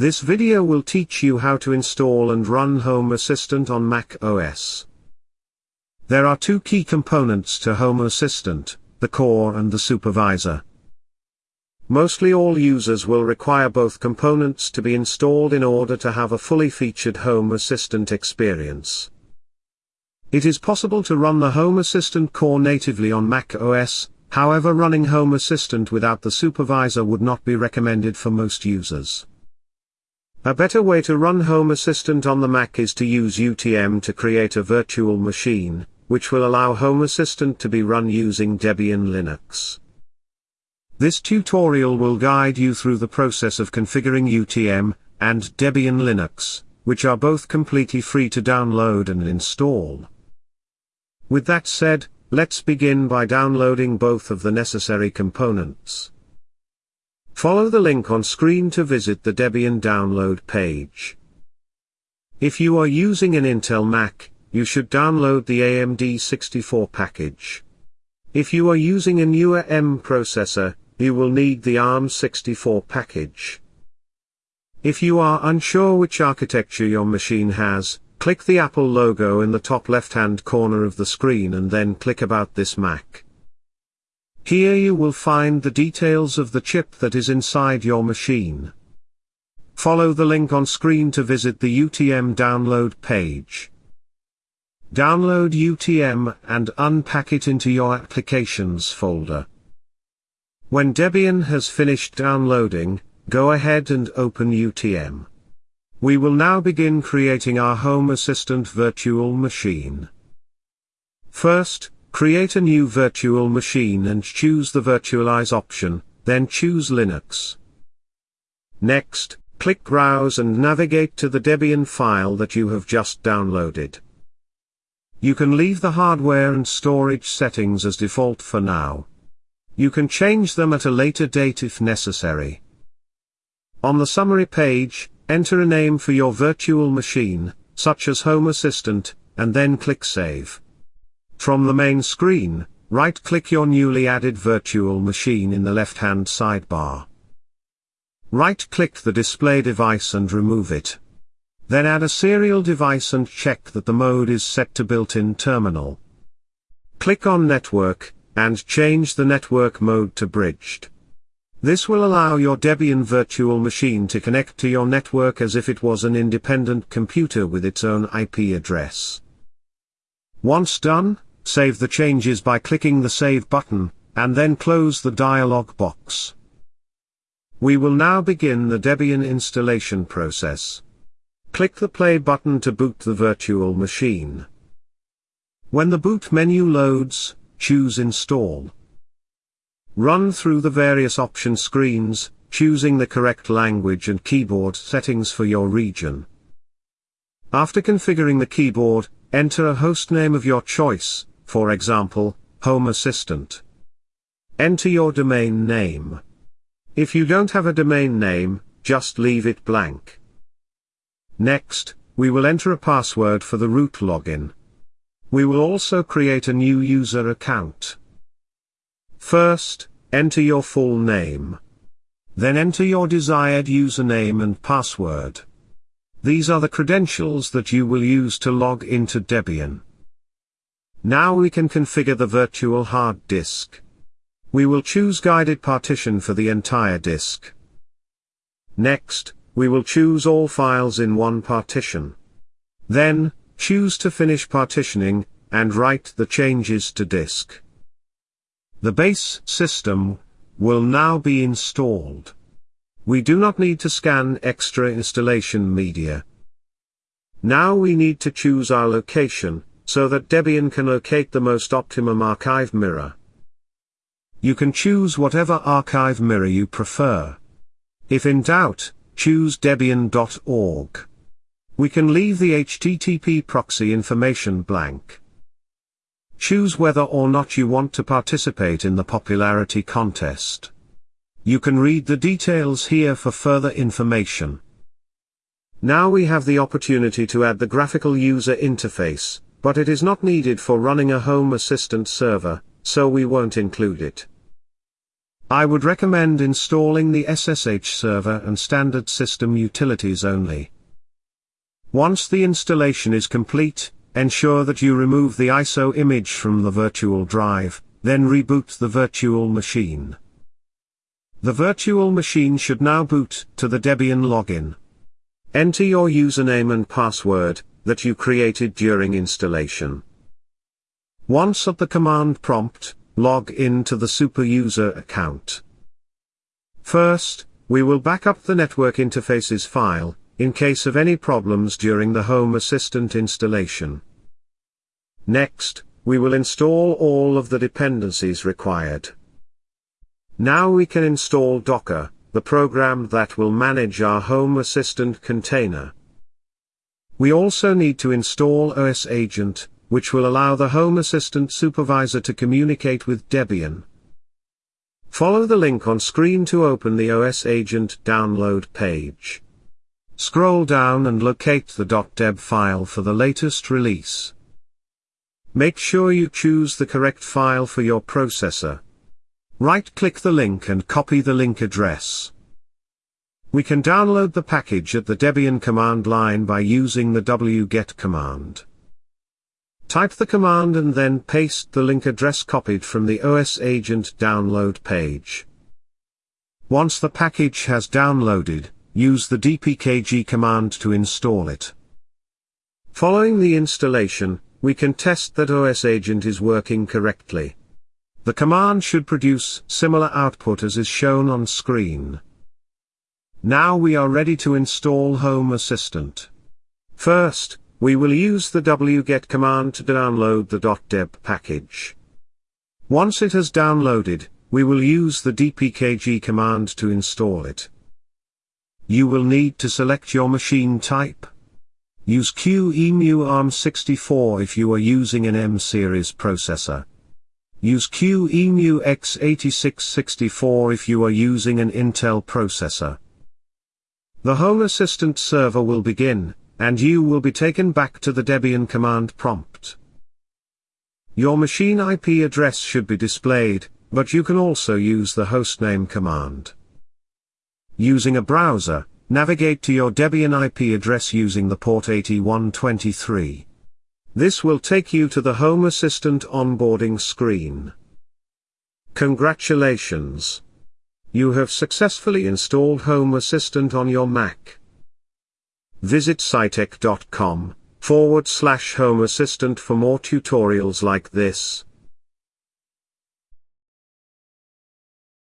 This video will teach you how to install and run Home Assistant on Mac OS. There are two key components to Home Assistant, the core and the supervisor. Mostly all users will require both components to be installed in order to have a fully featured Home Assistant experience. It is possible to run the Home Assistant core natively on Mac OS, however running Home Assistant without the supervisor would not be recommended for most users. A better way to run Home Assistant on the Mac is to use UTM to create a virtual machine, which will allow Home Assistant to be run using Debian Linux. This tutorial will guide you through the process of configuring UTM and Debian Linux, which are both completely free to download and install. With that said, let's begin by downloading both of the necessary components. Follow the link on screen to visit the Debian download page. If you are using an Intel Mac, you should download the AMD 64 package. If you are using a newer M processor, you will need the ARM64 package. If you are unsure which architecture your machine has, Click the Apple logo in the top left-hand corner of the screen and then click About this Mac. Here you will find the details of the chip that is inside your machine. Follow the link on screen to visit the UTM download page. Download UTM and unpack it into your Applications folder. When Debian has finished downloading, go ahead and open UTM. We will now begin creating our Home Assistant virtual machine. First, create a new virtual machine and choose the Virtualize option, then choose Linux. Next, click Browse and navigate to the Debian file that you have just downloaded. You can leave the hardware and storage settings as default for now. You can change them at a later date if necessary. On the summary page, Enter a name for your virtual machine, such as Home Assistant, and then click Save. From the main screen, right-click your newly added virtual machine in the left-hand sidebar. Right-click the display device and remove it. Then add a serial device and check that the mode is set to built-in terminal. Click on Network, and change the network mode to Bridged. This will allow your Debian virtual machine to connect to your network as if it was an independent computer with its own IP address. Once done, save the changes by clicking the Save button, and then close the dialog box. We will now begin the Debian installation process. Click the play button to boot the virtual machine. When the boot menu loads, choose Install. Run through the various option screens, choosing the correct language and keyboard settings for your region. After configuring the keyboard, enter a hostname of your choice, for example, Home Assistant. Enter your domain name. If you don't have a domain name, just leave it blank. Next, we will enter a password for the root login. We will also create a new user account. First, enter your full name. Then enter your desired username and password. These are the credentials that you will use to log into Debian. Now we can configure the virtual hard disk. We will choose guided partition for the entire disk. Next, we will choose all files in one partition. Then, choose to finish partitioning, and write the changes to disk. The base system will now be installed. We do not need to scan extra installation media. Now we need to choose our location, so that Debian can locate the most optimum archive mirror. You can choose whatever archive mirror you prefer. If in doubt, choose debian.org. We can leave the HTTP proxy information blank. Choose whether or not you want to participate in the popularity contest. You can read the details here for further information. Now we have the opportunity to add the graphical user interface, but it is not needed for running a Home Assistant server, so we won't include it. I would recommend installing the SSH server and standard system utilities only. Once the installation is complete, ensure that you remove the ISO image from the virtual drive, then reboot the virtual machine. The virtual machine should now boot to the Debian login. Enter your username and password that you created during installation. Once at the command prompt, log in to the superuser account. First, we will back up the network interfaces file, in case of any problems during the Home Assistant installation. Next, we will install all of the dependencies required. Now we can install Docker, the program that will manage our Home Assistant container. We also need to install OS Agent, which will allow the Home Assistant supervisor to communicate with Debian. Follow the link on screen to open the OS Agent download page. Scroll down and locate the .deb file for the latest release. Make sure you choose the correct file for your processor. Right-click the link and copy the link address. We can download the package at the Debian command line by using the wget command. Type the command and then paste the link address copied from the OS Agent download page. Once the package has downloaded, use the dpkg command to install it. Following the installation, we can test that OS Agent is working correctly. The command should produce similar output as is shown on screen. Now we are ready to install Home Assistant. First, we will use the wget command to download the .deb package. Once it has downloaded, we will use the dpkg command to install it. You will need to select your machine type. Use QEMU ARM64 if you are using an M-series processor. Use QEMU x86-64 if you are using an Intel processor. The Home Assistant server will begin, and you will be taken back to the Debian command prompt. Your machine IP address should be displayed, but you can also use the hostname command. Using a browser, navigate to your Debian IP address using the port 8123. This will take you to the Home Assistant onboarding screen. Congratulations! You have successfully installed Home Assistant on your Mac. Visit scitech.com forward slash home assistant for more tutorials like this.